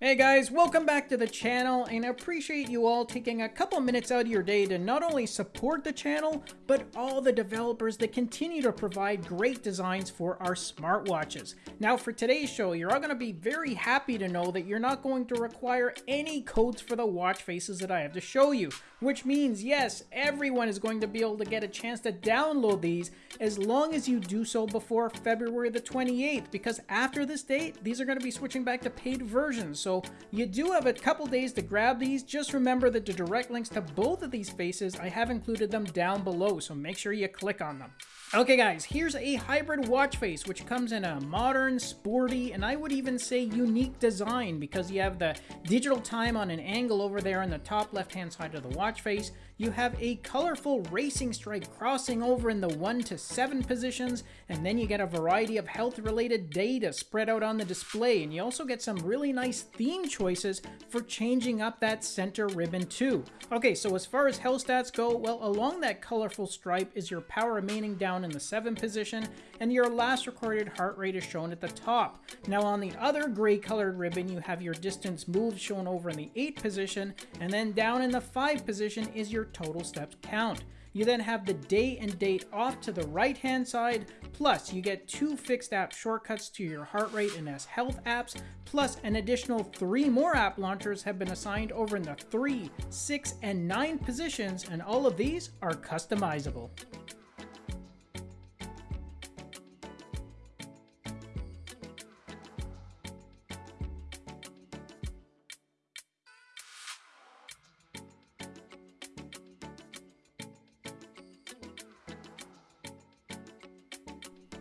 Hey guys, welcome back to the channel and I appreciate you all taking a couple minutes out of your day to not only support the channel, but all the developers that continue to provide great designs for our smartwatches. Now for today's show, you're all going to be very happy to know that you're not going to require any codes for the watch faces that I have to show you, which means yes, everyone is going to be able to get a chance to download these as long as you do so before February the 28th, because after this date, these are going to be switching back to paid versions. So you do have a couple days to grab these. Just remember that the direct links to both of these faces, I have included them down below, so make sure you click on them. Okay guys, here's a hybrid watch face which comes in a modern, sporty, and I would even say unique design because you have the digital time on an angle over there on the top left hand side of the watch face. You have a colorful racing stripe crossing over in the 1 to 7 positions, and then you get a variety of health related data spread out on the display, and you also get some really nice theme choices for changing up that center ribbon too. Okay, so as far as health stats go, well along that colorful stripe is your power remaining down down in the 7 position, and your last recorded heart rate is shown at the top. Now on the other gray colored ribbon, you have your distance moved shown over in the 8 position, and then down in the 5 position is your total steps count. You then have the day and date off to the right hand side, plus you get two fixed app shortcuts to your heart rate and S Health apps, plus an additional three more app launchers have been assigned over in the 3, 6, and 9 positions, and all of these are customizable.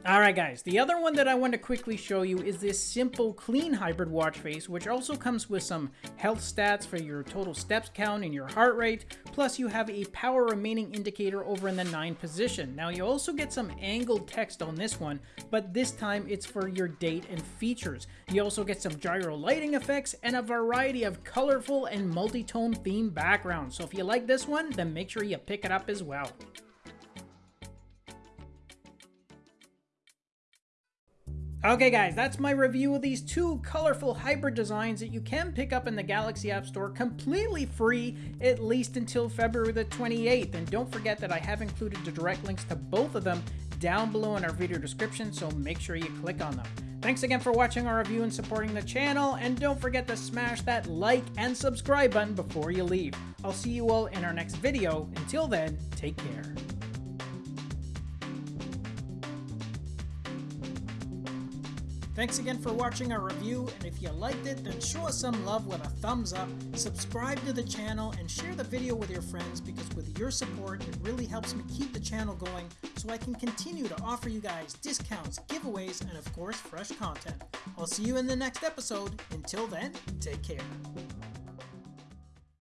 Alright guys, the other one that I want to quickly show you is this simple clean hybrid watch face which also comes with some health stats for your total steps count and your heart rate, plus you have a power remaining indicator over in the 9 position. Now you also get some angled text on this one, but this time it's for your date and features. You also get some gyro lighting effects and a variety of colorful and multi-tone theme backgrounds. So if you like this one, then make sure you pick it up as well. Okay guys, that's my review of these two colorful hybrid designs that you can pick up in the Galaxy App Store completely free, at least until February the 28th. And don't forget that I have included the direct links to both of them down below in our video description, so make sure you click on them. Thanks again for watching our review and supporting the channel, and don't forget to smash that like and subscribe button before you leave. I'll see you all in our next video. Until then, take care. Thanks again for watching our review, and if you liked it, then show us some love with a thumbs up, subscribe to the channel, and share the video with your friends because with your support, it really helps me keep the channel going so I can continue to offer you guys discounts, giveaways, and of course, fresh content. I'll see you in the next episode. Until then, take care.